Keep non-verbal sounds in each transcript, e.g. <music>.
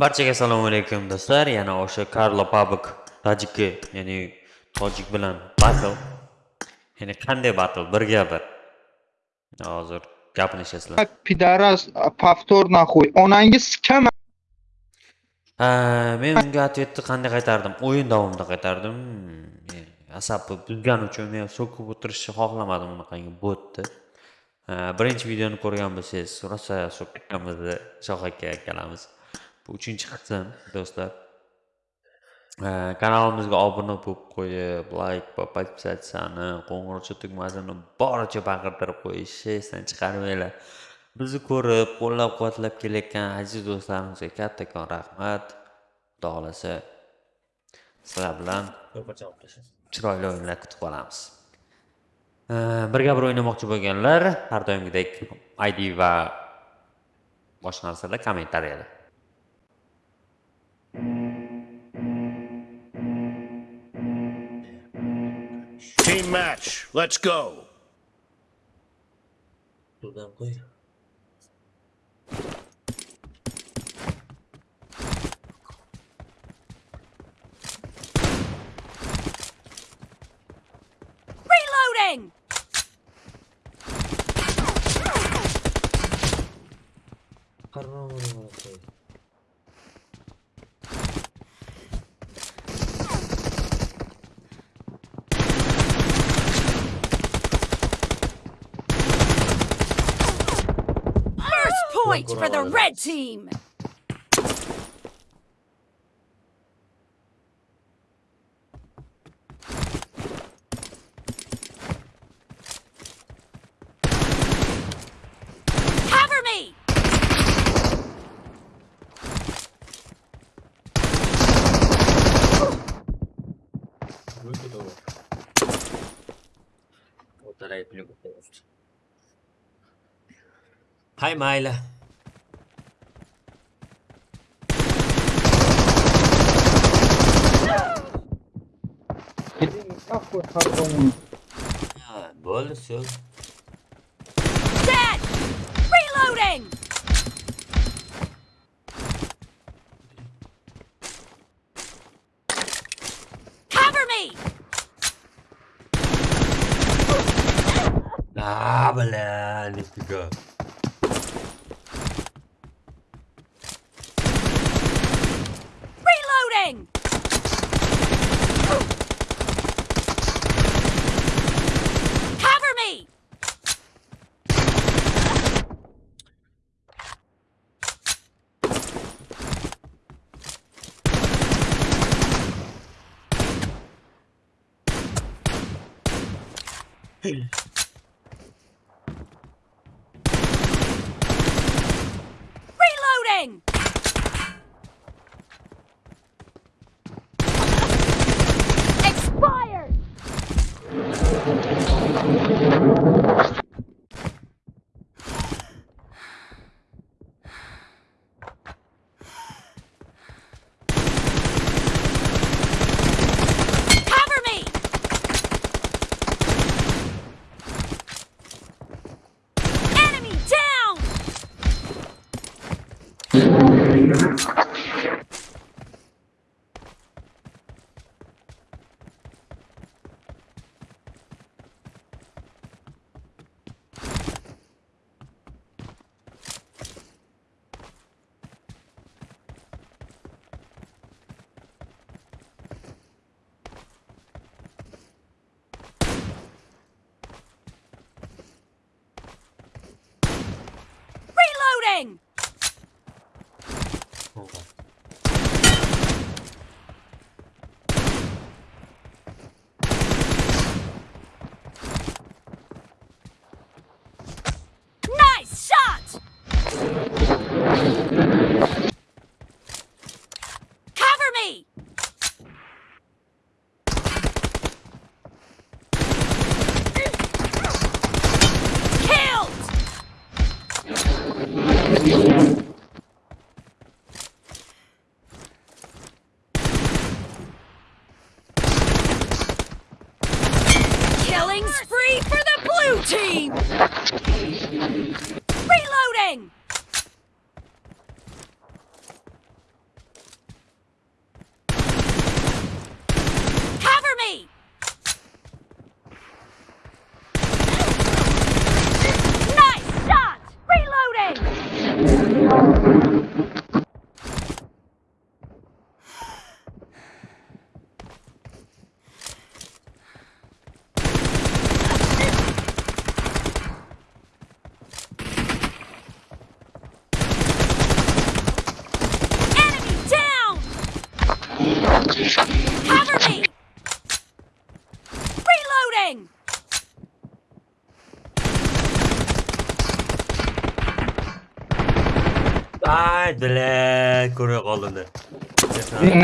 Barchaga assalomu alaykum do'stlar. Yana o'sha Karlo Pabok tojiki, ya'ni tojik bilan battle. Ya'ni qanday battle? Bir gapir. Hozir gaplashasizlar. Pidaras, повтор нахуй. Onangiz kam Ha, men unga ответni qanday qaytardim? O'yin davomida qaytardim. Hmm, Asabi buzgani uchun men so'kib o'tirishni xohlamadim unaqangi botni. Birinchi videoni ko'rgan bo'lsangiz, rosa so'kkanmizni Shoh aka akkalamiz. Bu uchinchi qism do'stlar. Kanalimizga obuna bo'lib qo'yib, like va подписаться qo'ng'iroqcha tugmasini boricha baqirtirib qo'yishni esdan chiqarmanglar. Bizni ko'rib, qo'llab-quvvatlab kelayotgan aziz do'stlarimizga kattakon rahmat. Xudo xohlasa sizlar bilan chiroyli o'yinlar kutib qolamiz. Birga bir o'ynamoqchi bo'lganlar har doimgidek ID va boshqa narsalar kommentariyada. Team match. Let's go. Buradan qo'y. Reloading! First point for the red team! Cover me! koşardım onu. Ah, böyle seu. Set! Reloading! Yeah. <laughs>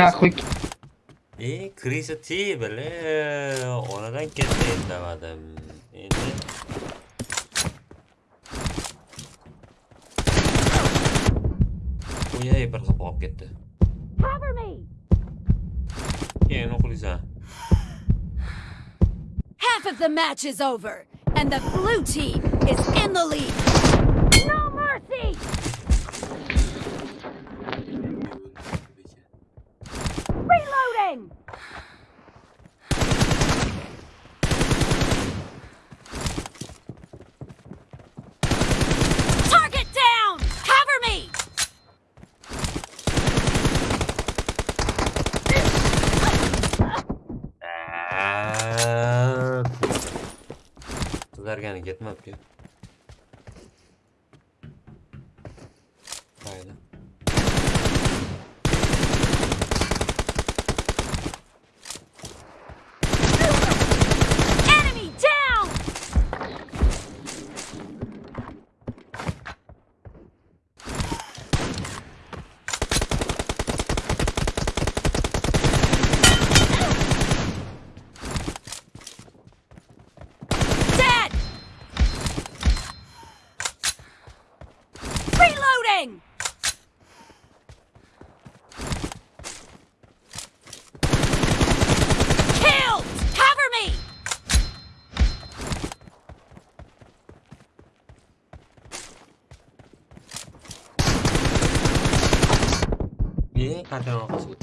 Nahvoy E, Krisati, bile, onadan ketdi indamadim. Endi Uyay bir qilib olib ketdi. Cover me! Yeah, Keyin o'qiysan. Half of the match is over, and the blue team is in the lead. sizlargani ketmabdi 大家好。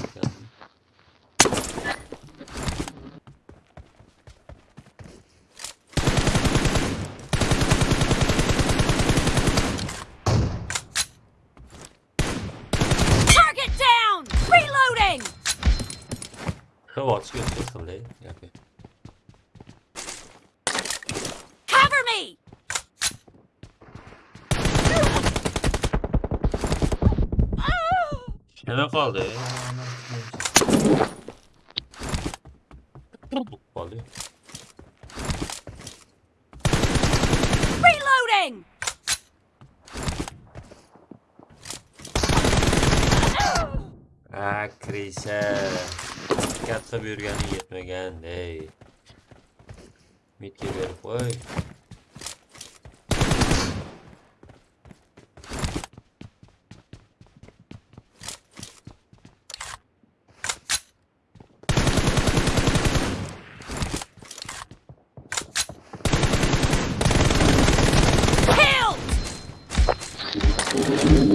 Kime kaldı ya? Kırdık balı. Reloading! Ah Chris'e. Katta bir yürgeni gitmegen dey. Mit gibi herif oy.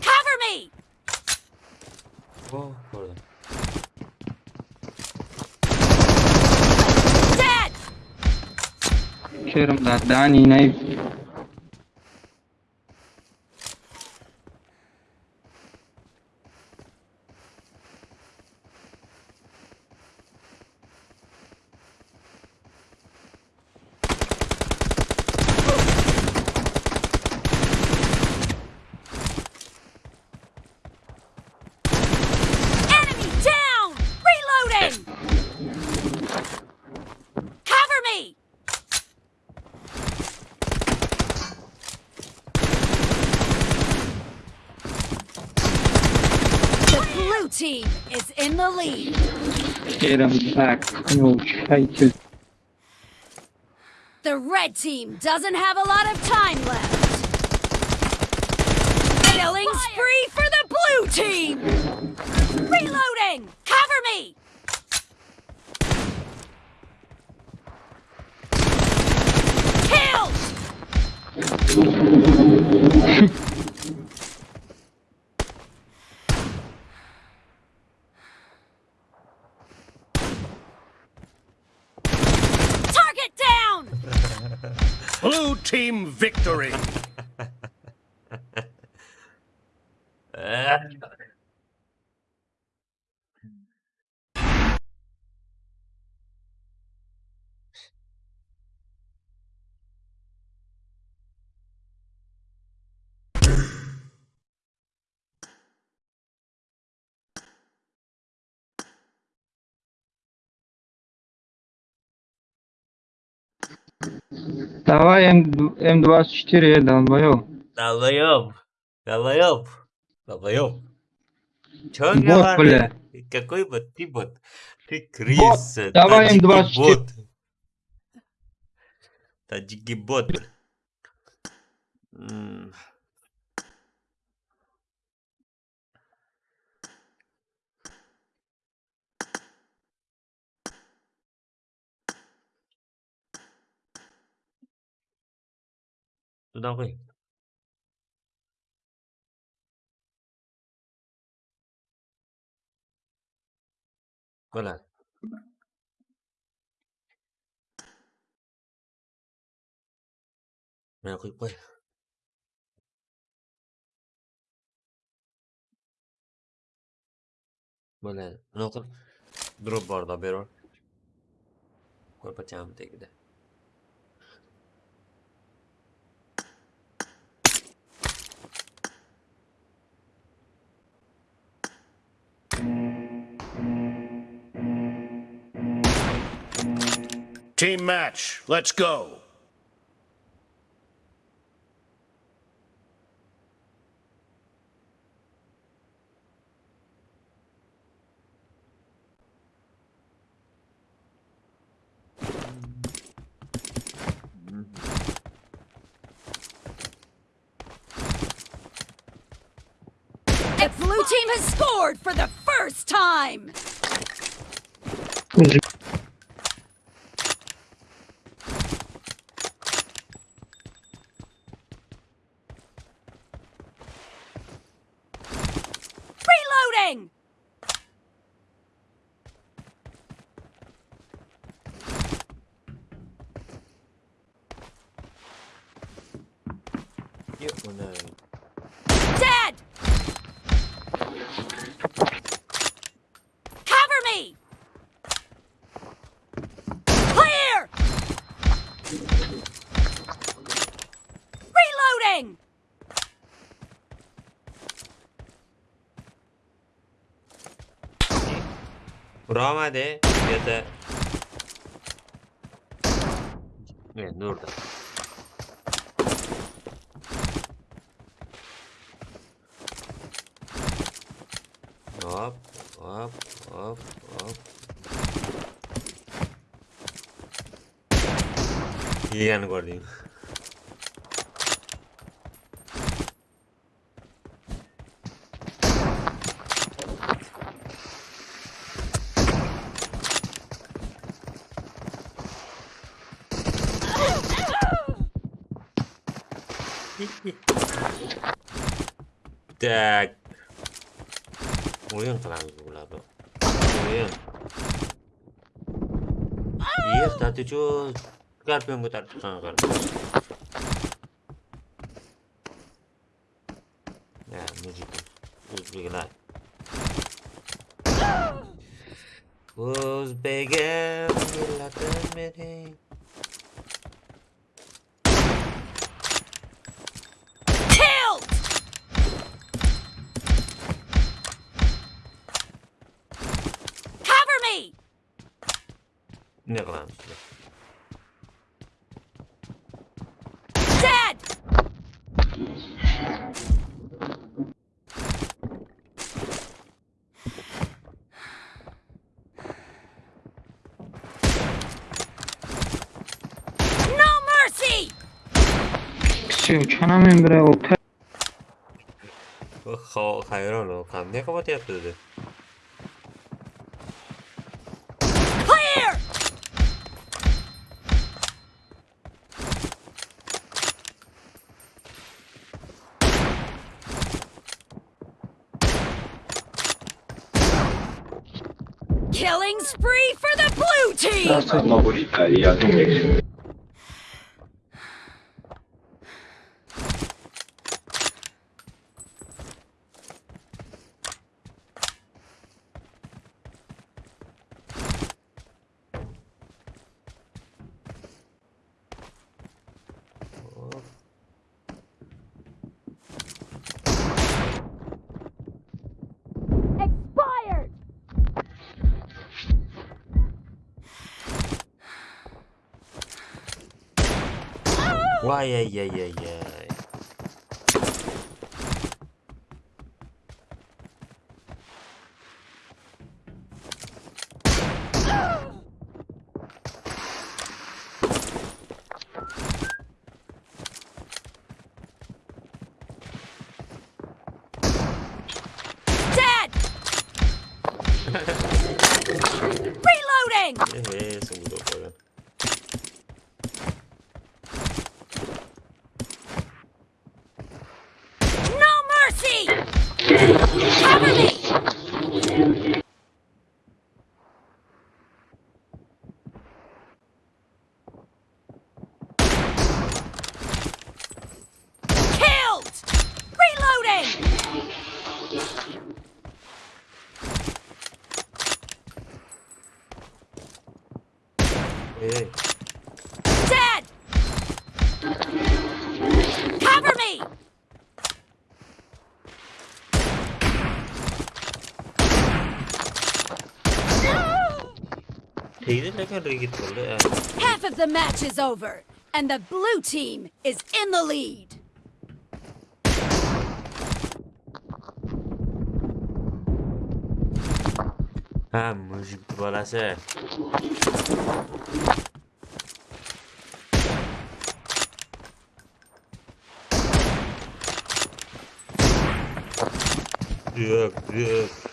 Cover me! bugun Wow, gördüm. Dead! Kerim, that Danny knife Yerim tak. Yok şekil. The red team doesn't have a lot of time left. Killing spree for the blue team. Reloading. Cover me. Killed. <laughs> team victory. Давай М, М24 долбоёб. Долбоёб! Долбоёб! Долбоёб! Чё Бот, говоришь? бля. Какой бот? Ты бот. Ты крыса. давай таджики М24. бот. Таджики бот. М, Doon ako eh. Wala. Meron ko pa eh. Wala. Ano ko? Drop bar davvero? Quel facciamo take Team match. Let's go. The blue team has scored for the first time. moving! Bravo hadi. Yeter. Evet, orada. Hop, hop, hop, hop. Yiyen gördüğüm. Так. terlalu kelamin bro. Oyun. Iya, tadi cuy. Garpem yang taruh ah, sana garpem. Ya, muzik. Uzbekler. Uzbekler. Nirland. Dead! No mercy! Все, что нам им брал? Хо, хайрон, он не кого-то я тут. Killing spree for the blue team! Voy ay ay ay ay Dead! <laughs> Reloading! Half of the match is over, and the blue team is in the lead. ha mushuk bolasi yo'q yo'q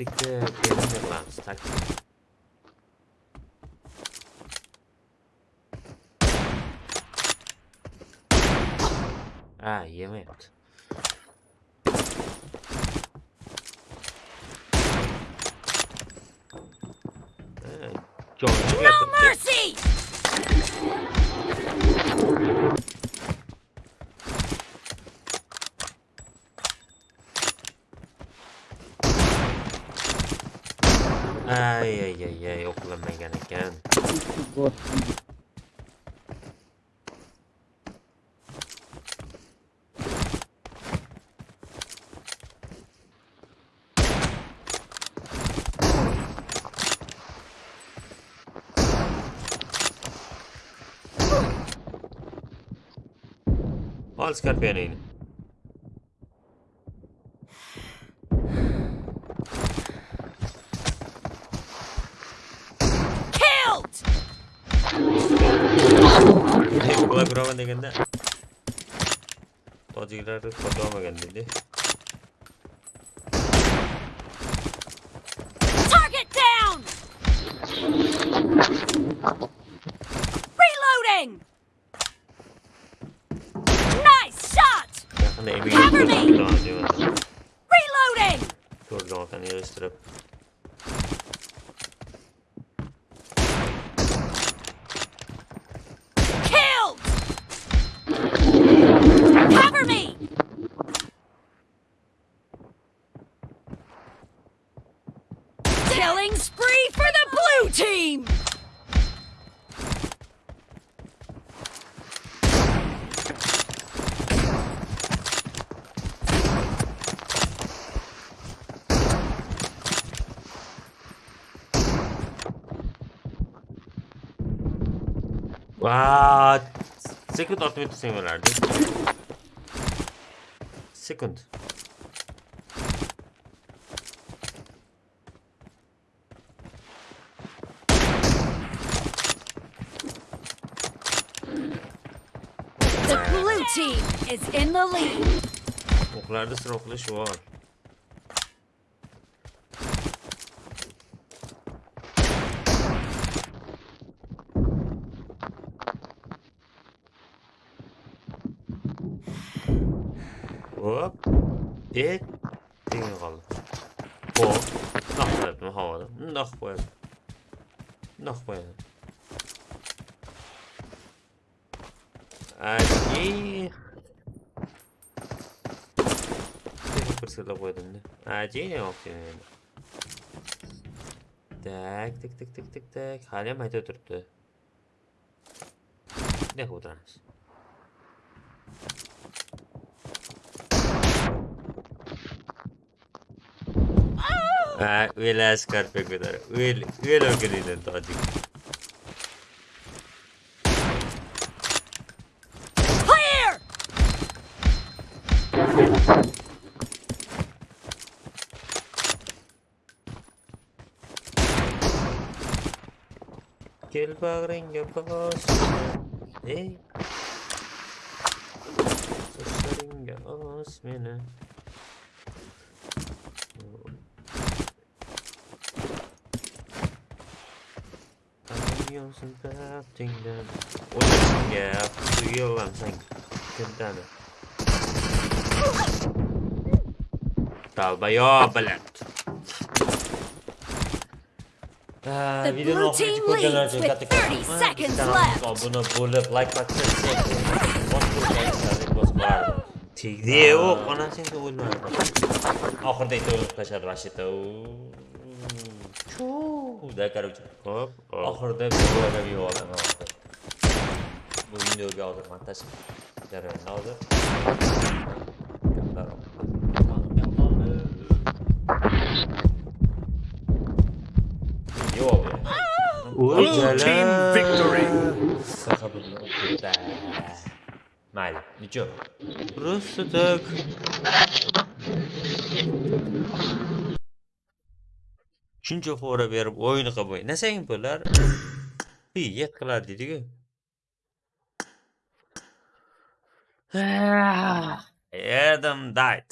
tik endi qilamiz tak ha yemayapti Ha, joni No mercy! alls Carpenin. Killed! 네, 뭐야 그러면 되겠네. 떠지기라를 거둬먹겠는데. Shot! yaqinda Cover me! Reloading! ko'rdim otani yig'ishtirib Killed! Ah, second ultimate similar. Second. The blue team is in the lead. Oklarda sıra okula şu var. dit ding rollen. Hoor. Nog op hem houden. Nog op Nog op Один. Курсила выданы. Один оптимум. Так, так, так, так, так, так. Халем айтып тұрды. Не. Right, we'll ask her with her. We'll, we'll agree then, Toddy. Kill buggering your boss. Hey. Buggering your boss, man. 수영승깍쟁이는 오늘의 수요왕생 된다는 Долбоёб. The blue team leads with 30 seconds left. Bunu bulup like bakacak. Tigdi o konasın ki bulmadı. Ahırda ite olup kaçar да короче hop oxirida videoga yubordim bu videoga hozir montaj jarayonida hozir yo'q Blue team victory. Mayli, ничего. Просто так. shuncha xora berib o'yin qilmay nasang bo'lar. Yet qilar deydiku. Ah. Adam died.